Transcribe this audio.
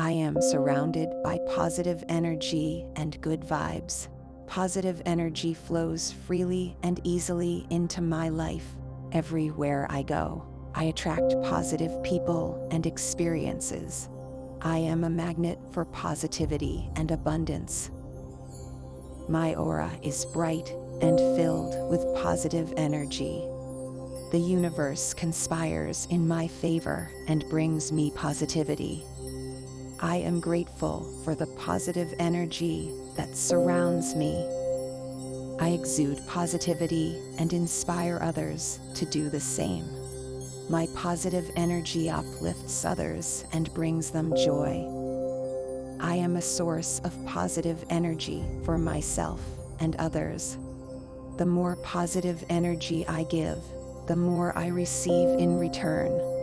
I am surrounded by positive energy and good vibes. Positive energy flows freely and easily into my life. Everywhere I go, I attract positive people and experiences. I am a magnet for positivity and abundance. My aura is bright and filled with positive energy. The universe conspires in my favor and brings me positivity. I am grateful for the positive energy that surrounds me. I exude positivity and inspire others to do the same. My positive energy uplifts others and brings them joy. I am a source of positive energy for myself and others. The more positive energy I give, the more I receive in return.